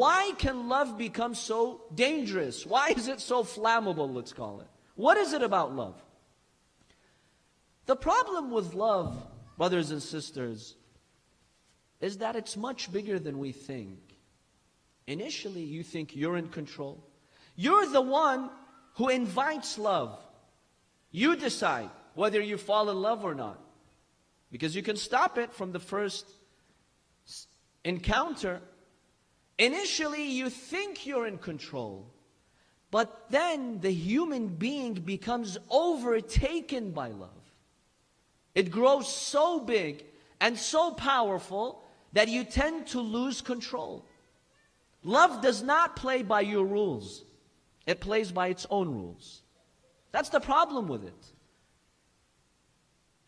Why can love become so dangerous? Why is it so flammable, let's call it? What is it about love? The problem with love, brothers and sisters, is that it's much bigger than we think. Initially, you think you're in control. You're the one who invites love. You decide whether you fall in love or not. Because you can stop it from the first encounter. Initially, you think you're in control. But then the human being becomes overtaken by love. It grows so big and so powerful that you tend to lose control. Love does not play by your rules. It plays by its own rules. That's the problem with it.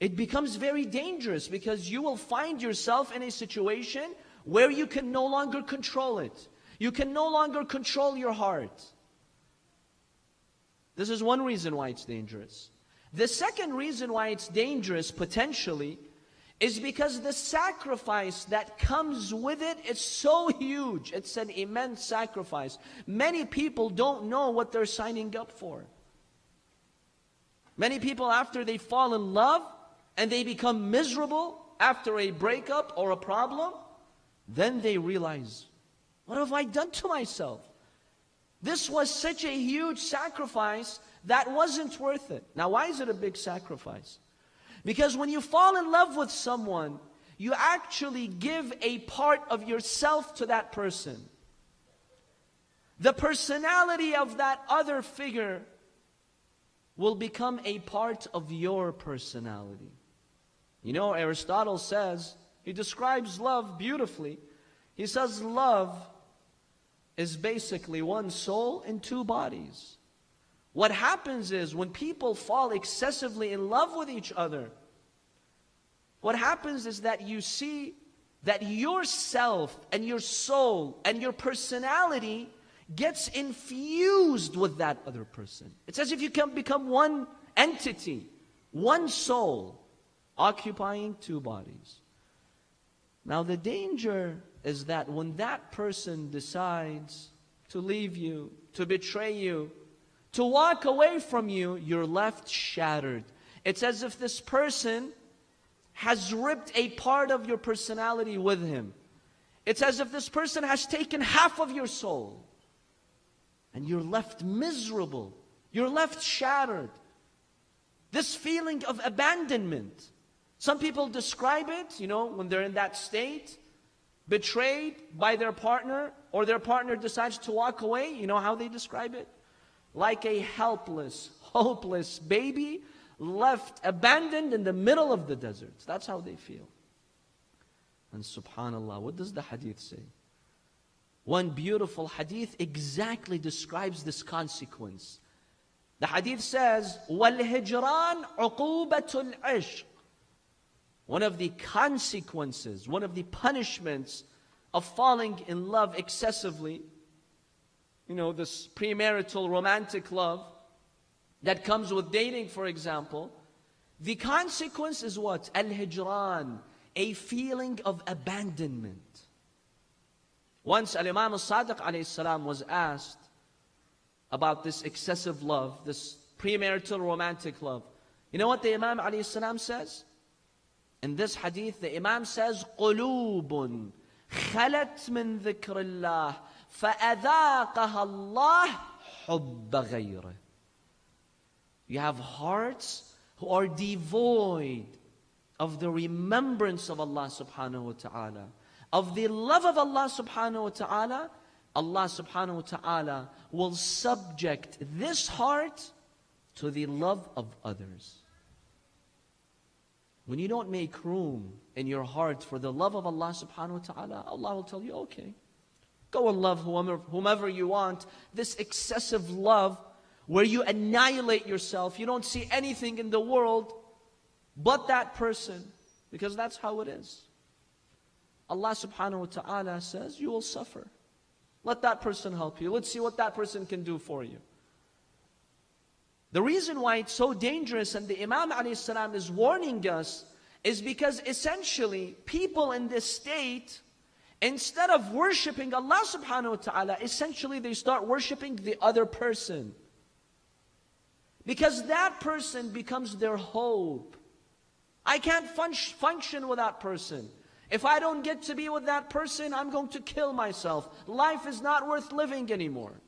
It becomes very dangerous because you will find yourself in a situation where you can no longer control it. You can no longer control your heart. This is one reason why it's dangerous. The second reason why it's dangerous potentially is because the sacrifice that comes with it is so huge. It's an immense sacrifice. Many people don't know what they're signing up for. Many people, after they fall in love and they become miserable after a breakup or a problem, then they realize, what have I done to myself? This was such a huge sacrifice that wasn't worth it. Now, why is it a big sacrifice? Because when you fall in love with someone, you actually give a part of yourself to that person. The personality of that other figure will become a part of your personality. You know, Aristotle says, he describes love beautifully. He says, love is basically one soul in two bodies. What happens is when people fall excessively in love with each other, what happens is that you see that yourself and your soul and your personality gets infused with that other person. It's as if you can become one entity, one soul, occupying two bodies. Now, the danger is that when that person decides to leave you, to betray you, to walk away from you, you're left shattered. It's as if this person has ripped a part of your personality with him. It's as if this person has taken half of your soul. And you're left miserable. You're left shattered. This feeling of abandonment. Some people describe it, you know, when they're in that state, betrayed by their partner, or their partner decides to walk away. You know how they describe it? Like a helpless, hopeless baby left abandoned in the middle of the desert. That's how they feel. And subhanAllah, what does the hadith say? One beautiful hadith exactly describes this consequence. The hadith says, وَالْهِجْرَانْ عُقُوبَةُ الْعِشْقِ one of the consequences, one of the punishments of falling in love excessively, you know, this premarital romantic love that comes with dating, for example, the consequence is what? Al-hijran, a feeling of abandonment. Once Al-Imam al-Sadiq was asked about this excessive love, this premarital romantic love. You know what the Imam says? In this hadith, the Imam says, قُلُوبٌ خَلَتْ مِن ذِكْرِ اللَّهِ فَأَذَاقَهَا اللَّهِ حُبَّ غَيْرِهِ You have hearts who are devoid of the remembrance of Allah subhanahu wa ta'ala of the love of Allah subhanahu wa ta'ala, Allah subhanahu wa ta'ala will subject this heart to the love of others. When you don't make room in your heart for the love of Allah subhanahu wa ta'ala, Allah will tell you, okay, go and love whomever, whomever you want. This excessive love where you annihilate yourself, you don't see anything in the world but that person, because that's how it is. Allah subhanahu wa ta'ala says, you will suffer. Let that person help you. Let's see what that person can do for you. The reason why it's so dangerous and the Imam salam is warning us is because essentially people in this state, instead of worshiping Allah subhanahu wa ta'ala, essentially they start worshiping the other person. Because that person becomes their hope. I can't fun function with that person. If I don't get to be with that person, I'm going to kill myself. Life is not worth living anymore.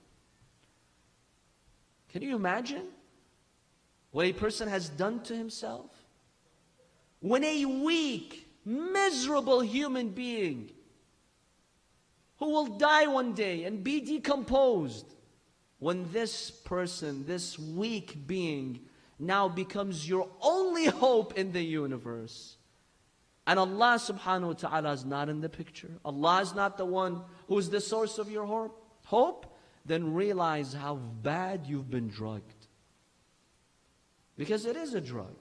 Can you imagine what a person has done to himself? When a weak, miserable human being who will die one day and be decomposed, when this person, this weak being, now becomes your only hope in the universe. And Allah subhanahu wa ta'ala is not in the picture. Allah is not the one who is the source of your hope. Then realize how bad you've been drugged. Because it is a drug.